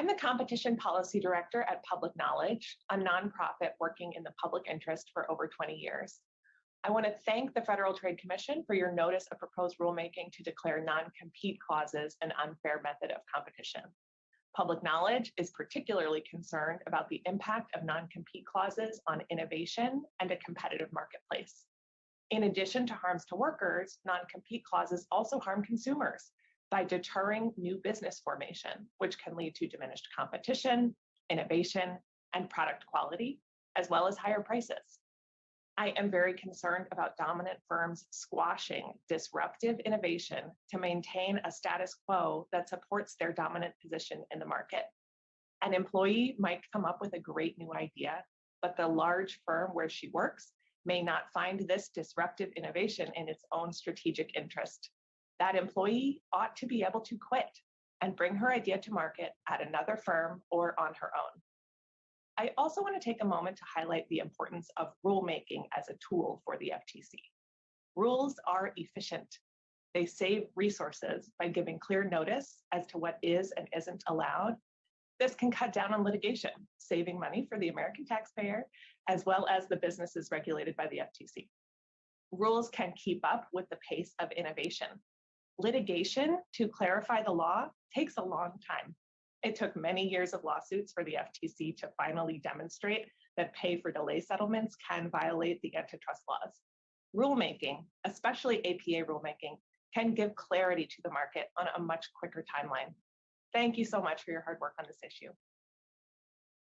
I'm the Competition Policy Director at Public Knowledge, a nonprofit working in the public interest for over 20 years. I want to thank the Federal Trade Commission for your notice of proposed rulemaking to declare non-compete clauses an unfair method of competition. Public knowledge is particularly concerned about the impact of non-compete clauses on innovation and a competitive marketplace. In addition to harms to workers, non-compete clauses also harm consumers by deterring new business formation, which can lead to diminished competition, innovation, and product quality, as well as higher prices. I am very concerned about dominant firms squashing disruptive innovation to maintain a status quo that supports their dominant position in the market. An employee might come up with a great new idea, but the large firm where she works may not find this disruptive innovation in its own strategic interest. That employee ought to be able to quit and bring her idea to market at another firm or on her own. I also want to take a moment to highlight the importance of rulemaking as a tool for the FTC. Rules are efficient. They save resources by giving clear notice as to what is and isn't allowed. This can cut down on litigation, saving money for the American taxpayer, as well as the businesses regulated by the FTC. Rules can keep up with the pace of innovation. Litigation to clarify the law takes a long time. It took many years of lawsuits for the FTC to finally demonstrate that pay for delay settlements can violate the antitrust laws. Rulemaking, especially APA rulemaking, can give clarity to the market on a much quicker timeline. Thank you so much for your hard work on this issue.